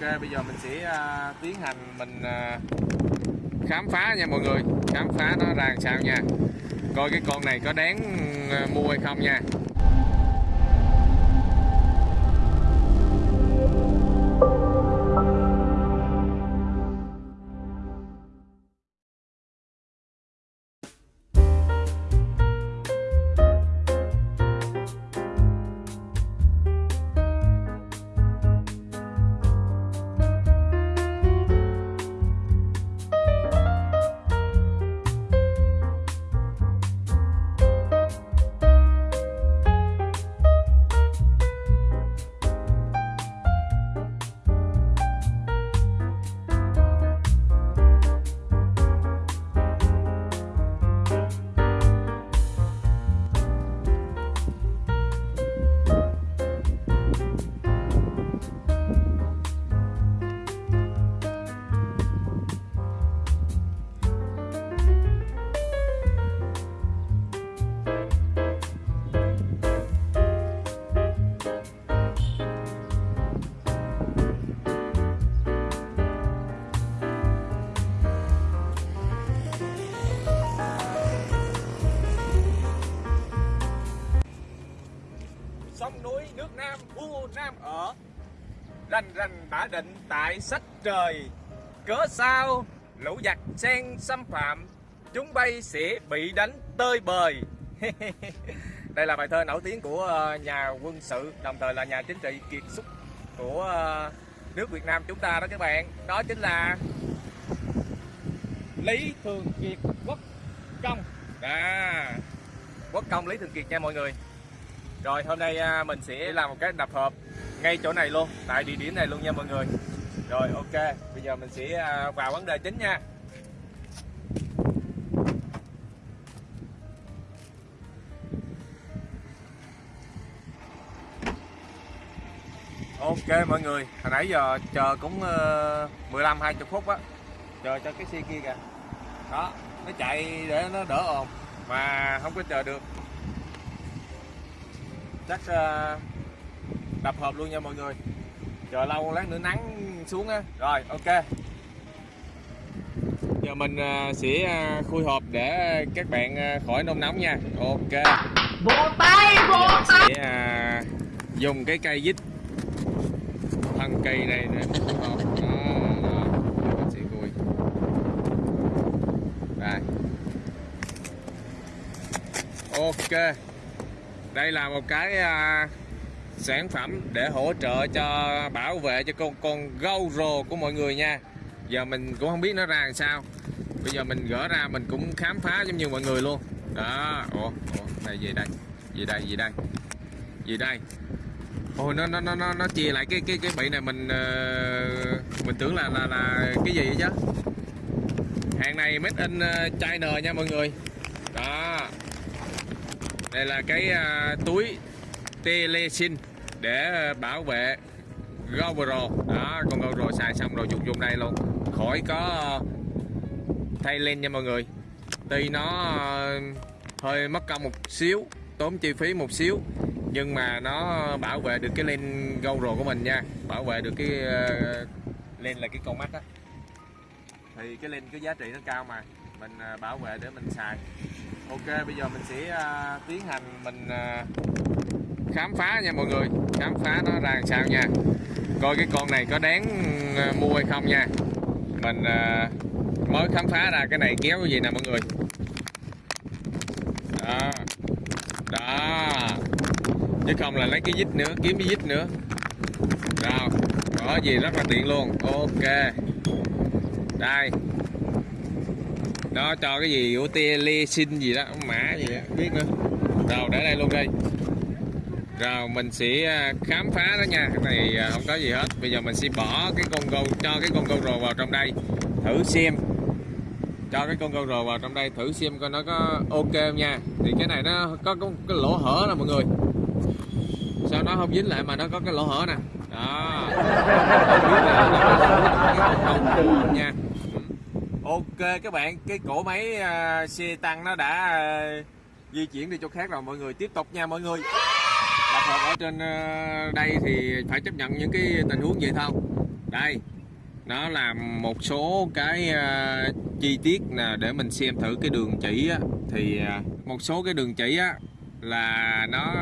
ok bây giờ mình sẽ uh, tiến hành mình uh, khám phá nha mọi người. Khám phá nó ra làm sao nha. Coi cái con này có đáng uh, mua hay không nha. Rành rành đã định tại sách trời. Cớ sao? Lũ giặc sen xâm phạm. Chúng bay sẽ bị đánh tơi bời. Đây là bài thơ nổi tiếng của ờ, nhà quân sự đồng thời là nhà chính trị kiệt xuất của ờ, nước Việt Nam chúng ta đó các bạn. Đó chính là Lý Thường Kiệt Quốc Công. À, Quốc Công Lý Thường Kiệt nha mọi người. Rồi hôm nay à, mình sẽ làm một cái đập hộp ngay chỗ này luôn tại địa điểm này luôn nha mọi người. Rồi ok bây giờ mình sẽ à, vào vấn đề chính nha. Ok mọi người hồi nãy giờ chờ cũng ờ, 15 20 phút á chờ cho cái xe kia kìa. Đó nó chạy để nó đỡ ồn mà không có chờ được. Chắc uh, đập hộp luôn nha mọi người. Chờ lâu lát nữa nắng xuống á. Rồi ok. Giờ mình uh, sẽ uh, khui hộp để các bạn uh, khỏi nôn nóng nha. Ok. Vỗ tay vỗ tay. sẽ dùng cái cây vít thân cây này để mình khui hộp. Đó, đó. Giờ mình sẽ khui. Đây. Ok. Đây là một cái à, sản phẩm để hỗ trợ cho bảo vệ cho con con gâu rồ của mọi người nha. Giờ mình cũng không biết nó ra làm sao. Bây giờ mình gỡ ra mình cũng khám phá giống như mọi người luôn. Đó ủa, ủa này gì đây? Gì đây gì đây? Gì đây? Ôi nó nó nó nó nó chia lại cái cái cái bị này mình uh, mình tưởng là là là cái gì vậy chứ? Hàng này made in ờ, China nha mọi người. Đó. Đây là cái uh, túi telesin để ờ, bảo vệ GoPro đó, con GoPro xài xong rồi dùng dùng đây luôn. Khỏi có ờ, thay lên nha mọi người. Tuy nó ờ, hơi mất công một xíu, tốn chi phí một xíu, nhưng mà nó bảo vệ được cái len GoPro của mình nha. Bảo vệ được cái lên là cái con mắt á. Thì cái lên cái giá trị nó cao mà. Mình bảo vệ để mình xài. Ok, bây giờ mình sẽ tiến hành mình khám phá nha mọi người. Khám phá nó ra làm sao nha. Coi cái con này có đáng ờ, mua hay không nha. Mình ờ, mới khám phá ra cái này kéo cái gì nè mọi người. Đó. Đó. Chứ không là lấy cái vít nữa, kiếm cái vít nữa. Đó có gì rất là tiện luôn. Ok. Đây. Nó cho cái gì của tia lê xin gì đó, mã gì đó, biết nữa. Rồi để đây luôn đi rồi mình sẽ à, khám phá đó nha. Cái này à, không có gì hết. Bây giờ mình sẽ bỏ cái con gâu cho cái con gâu rồ vào trong đây. Thử xem. Cho cái con gâu rồ vào trong đây thử xem coi nó có ok không nha. Thì cái này nó có, có cái lỗ hở nè mọi người. Sao nó không dính lại mà nó có cái lỗ hở nè. Đó. Nha. Ok các bạn. Cái cổ máy uh, xe tăng nó đã uh, di chuyển đi chỗ khác rồi. Mọi người tiếp tục nha mọi người tập hợp ở trên ờ, đây thì phải chấp nhận những cái tình huống vậy thôi. Đây nó là một số cái ờ, chi tiết là để mình xem thử cái đường chỉ á. Thì ờ, một số cái đường chỉ á là nó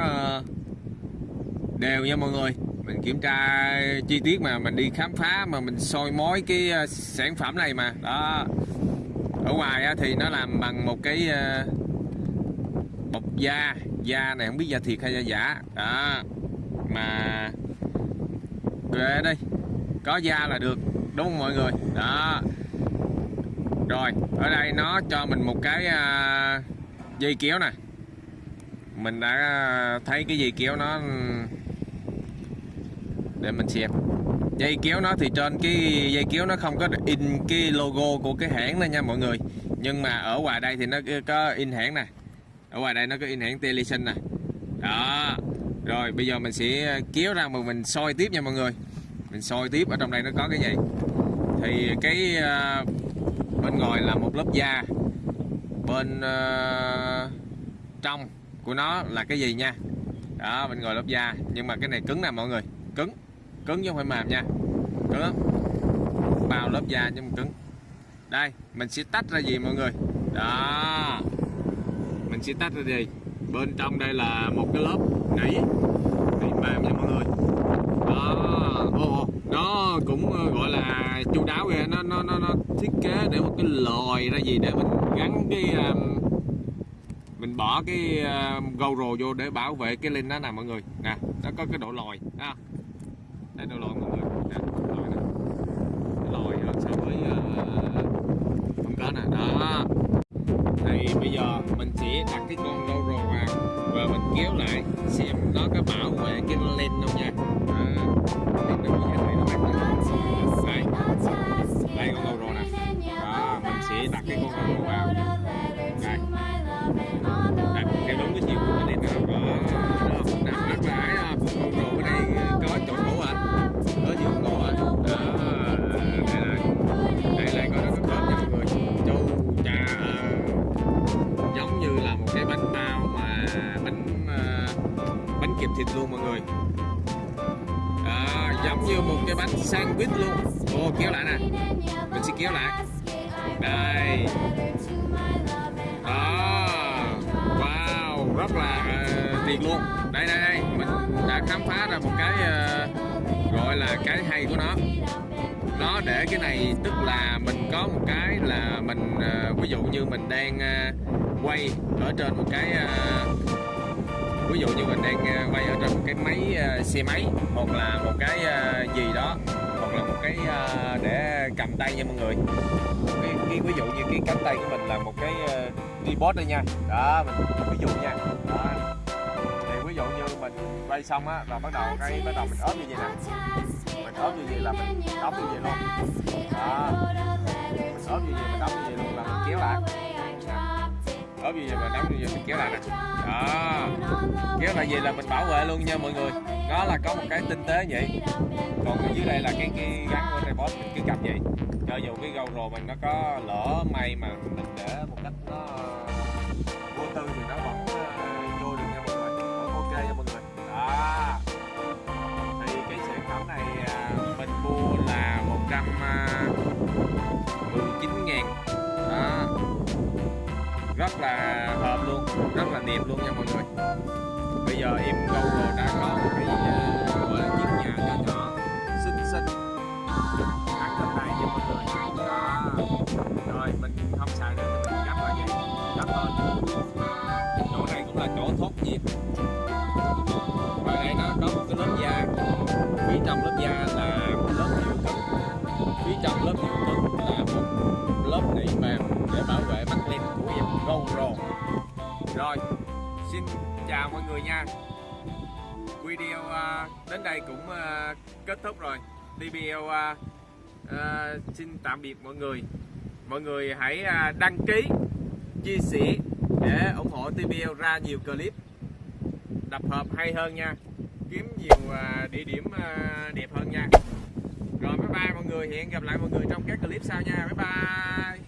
đều nha mọi người. Mình kiểm tra chi tiết mà mình đi khám phá mà mình soi mối cái sản phẩm này mà. Đó. Ở ngoài á, thì nó làm bằng một cái uh, da da này không biết da thiệt hay da giả. Đó. Mà về đây có da là được đúng không mọi người? Đó. Rồi ở đây nó cho mình một cái uh, dây kéo nè. Mình đã thấy cái dây kéo nó để mình xem. Dây kéo nó thì trên cái dây kéo nó không có in cái logo của cái hãng này nha mọi người. Nhưng mà ở ngoài đây thì nó có in hãng nè ở ngoài đây nó có in hãng Telesin nè. Đó. Rồi bây giờ mình sẽ kéo ra mà mình soi tiếp nha mọi người. Mình soi tiếp ở trong đây nó có cái gì? Thì cái uh, bên ngoài là một lớp da. Bên uh, trong của nó là cái gì nha? Đó bên ngoài lớp da. Nhưng mà cái này cứng nè mọi người. Cứng. Cứng chứ không phải mềm nha. Cứng. Lắm. bao lớp da nhưng mà cứng. Đây mình sẽ tách ra gì mọi người? Đó mình sẽ tách ra gì bên trong đây là một cái lớp nỉ. Nỉ mềm nha mọi người. Đó. Ô, nó cũng ờ, gọi là chu đáo kìa nó nó nó, nó thiết kế để một cái lòi ra gì để mình gắn cái um, mình bỏ cái uh, GoPro vô để bảo vệ cái link đó nè mọi người. Nè nó có cái độ lòi. Ha đây độ lòi mọi người. Nè lòi nè. Cái lòi so với uh, ờ, không có nè. Đó đặt cái con GoPro vào và mình kéo lại xem nó có bảo vệ cái lens không nha. Như một cái bánh sandwich luôn. Ô kéo lại nè. Mình sẽ kéo lại. Đây. Đó. Wow, rất là ờ, tuyệt luôn. Đây đây đây. Mình đã khám phá ra một cái ờ, gọi là cái hay của nó. Nó để cái này tức là mình có một cái là mình ờ, ví dụ như mình đang quay ở trên một cái ví dụ như mình đang à, quay ở trên một cái máy à, xe máy hoặc là một cái à, gì đó hoặc là một cái để cầm tay nha mọi người. Cái, cái ví dụ như cái cánh tay của mình là một cái tripod đây nha. Đó mình ví dụ nha. Đó. Thì ví dụ như mình quay xong á là bắt đầu cái bắt đầu mình ốp như vậy nè. Mình ốp như vậy là mình đóng như vậy luôn. Đó. Mình ốp như vậy mình đóng như vậy luôn là mình kéo lại. Ốp như vậy mình đóng như vậy mình kéo lại nè. Đó nghĩa là gì là mình bảo vệ luôn nha mọi người. Nó là có một cái tinh tế vậy. Còn ở dưới đây là cái cái gắn của tripod mình cứ cầm vậy. Cho dù cái GoPro mình nó có lỡ may mà mình để một cách nó vô tư thì nó vẫn ờ, vô được nha mọi người. Vẫn ok nha mọi người. Đó. Thì cái sản phẩm này à, mình mua là 119 rất là hợp luôn, rất là đẹp luôn nha mọi người. Bây giờ em Google đã có một cái ờ, gọi là chiếc nhà nhỏ nhỏ, xinh xinh. Xin chào mọi người nha. Video à, đến đây cũng à, kết thúc rồi. TBL à, xin tạm biệt mọi người. Mọi người hãy đăng ký, chia sẻ để ủng hộ TBL ra nhiều clip. Đập hợp hay hơn nha. Kiếm nhiều địa điểm đẹp hơn nha. Rồi, bye bye mọi người. Hẹn gặp lại mọi người trong các clip sau nha. Bye bye.